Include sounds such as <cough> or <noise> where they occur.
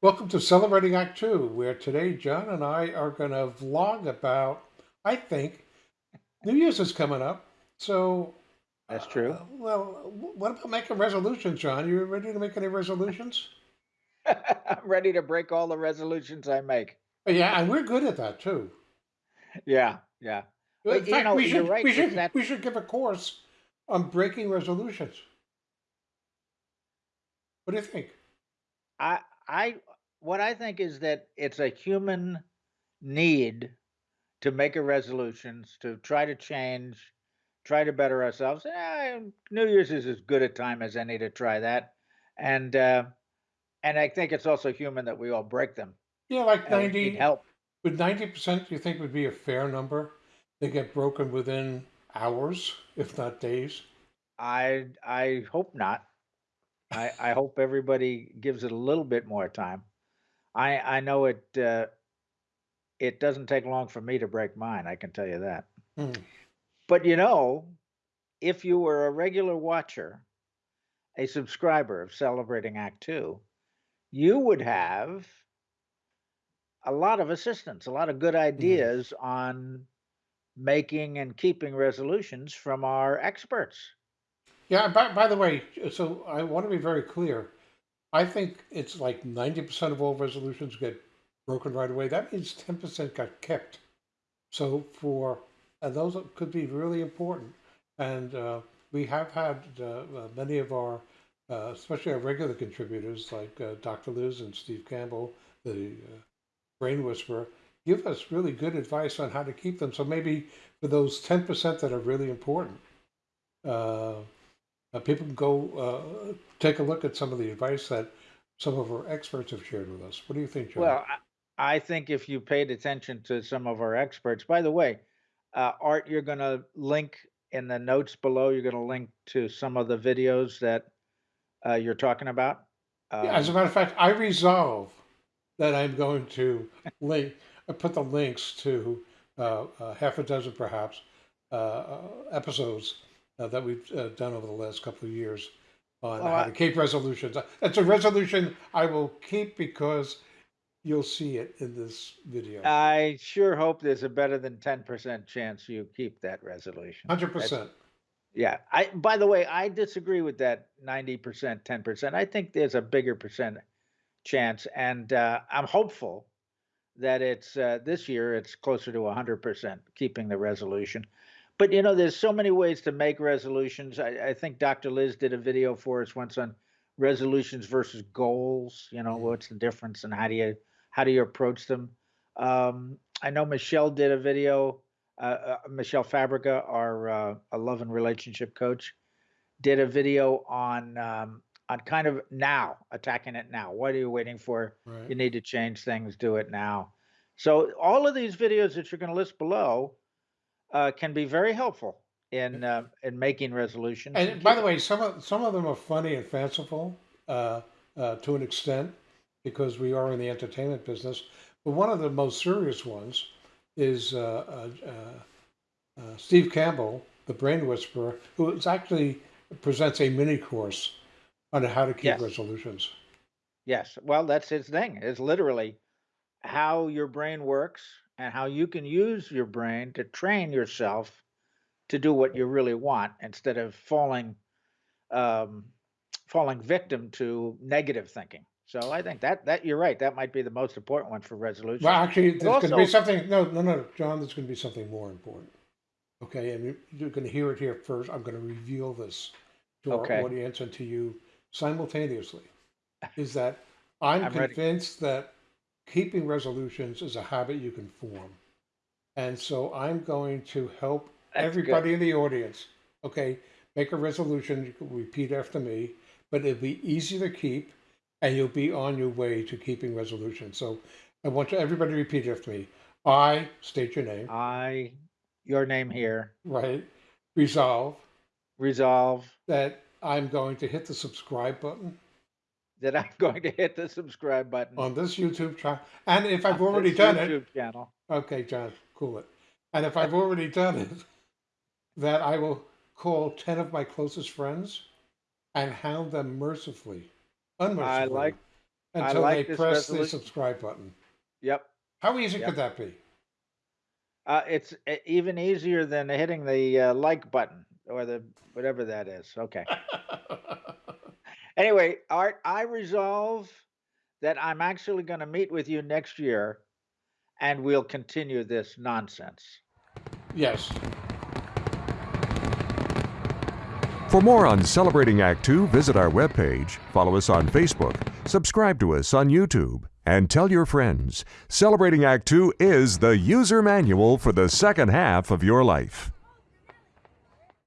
Welcome to Celebrating Act Two, where today John and I are going to vlog about, I think, New Year's is coming up. So, That's true. uh, well, what about making resolutions, John? You ready to make any resolutions? I'm <laughs> ready to break all the resolutions I make. Yeah, and we're good at that too. Yeah, yeah. In you fact, know, we should right. we should that we should give a course on breaking resolutions. What do you think? I I what I think is that it's a human need to make a resolutions to try to change, try to better ourselves. Eh, New Year's is as good a time as any to try that, and uh, and I think it's also human that we all break them. Yeah, like 90, help. would 90% you think would be a fair number? They get broken within hours, if not days. I I hope not. I I hope everybody gives it a little bit more time. I I know it uh, it doesn't take long for me to break mine. I can tell you that. Hmm. But you know, if you were a regular watcher, a subscriber of Celebrating Act Two, you would have a lot of assistance, a lot of good hmm. ideas on making and keeping resolutions from our experts. Yeah, by, by the way, so I want to be very clear. I think it's like 90% of all resolutions get broken right away. That means 10% got kept. So for, and those could be really important. And uh, we have had uh, uh, many of our, uh, especially our regular contributors like uh, Dr. Liz and Steve Campbell, the uh, Brain Whisperer, give us really good advice on how to keep them. So maybe for those 10% that are really important, uh, uh, people can go uh, take a look at some of the advice that some of our experts have shared with us. What do you think, John? Well, I, I think if you paid attention to some of our experts, by the way, uh, Art, you're going to link in the notes below. You're going to link to some of the videos that uh, you're talking about. Yeah, as a Um, matter of fact, I resolve that I'm going to link, I put the links to uh, uh, half a dozen perhaps uh, uh, episodes uh, that we've uh, done over the last couple of years on how to keep resolutions. It's a resolution I will keep because you'll see it in this video. I sure hope there's a better than 10% chance you keep that resolution. 100%. yeah. I by the way, I disagree with that 90%, 10%. I think there's a bigger percent chance and uh, I'm hopeful that it's uh, this year it's closer to 100% keeping the resolution. But you know, there's so many ways to make resolutions. I, I think Dr. Liz did a video for us once on resolutions versus goals. You know, Mhm. what's the difference and how do you how do you approach them? Um, I know Michelle did a video. Uh, uh, Michelle Fabrica, our uh, a love and relationship coach, did a video on um, on kind of now attacking it now. What are you waiting for? Right. You need to change things. Do it now. So all of these videos that you're going to list below uh, can be very helpful in uh, in making resolutions and And by the way, some of some of them are funny and fanciful uh, uh, to an extent because we are in the entertainment business. But one of the most serious ones is uh, uh, Steve Campbell, the Brain Whisperer, who is actually presents a mini course on how to keep Yes, resolutions. yes. Well, that's his thing. It's literally how your brain works and how you can use your brain to train yourself to do what you really want instead of falling um, falling victim to negative thinking. So I think that that you're right. That might be the most important one for resolution. Well, actually, there's going to be something. No, no, no, John. There's going to be something more important. Okay, and you- you're going to hear it here first. I'm going to reveal this to our audience and to you simultaneously. Is that <laughs> I'm I'm ready. convinced that keeping resolutions is a habit you can form. And so I'm going to help That's good. everybody in the audience, okay, make a resolution. You can repeat after me, but it'll be easy to keep and you'll be on your way to keeping resolutions. So I want everybody to repeat after me. I state your name, I, your name here, right? Resolve resolve that I'm going to hit the subscribe button that I'm <laughs> going to hit the subscribe button on this YouTube channel. And if I've already done it, YouTube channel. okay, John, cool it. And if I've already done it, <laughs> that I will call 10 of my closest friends and hound them mercifully, I unmercifully, like until like they this press the subscribe button. Yep. How easy Yep. could that be? Uh, it's uh, even easier than hitting the uh, like button or the whatever that is. Okay. <laughs> Anyway, Art, I resolve that I'm actually going to meet with you next year and we'll continue this nonsense. yes. For more on Celebrating Act Two, visit our webpage, follow us on Facebook, subscribe to us on YouTube, and tell your friends. Celebrating Act Two is the user manual for the second half of your life.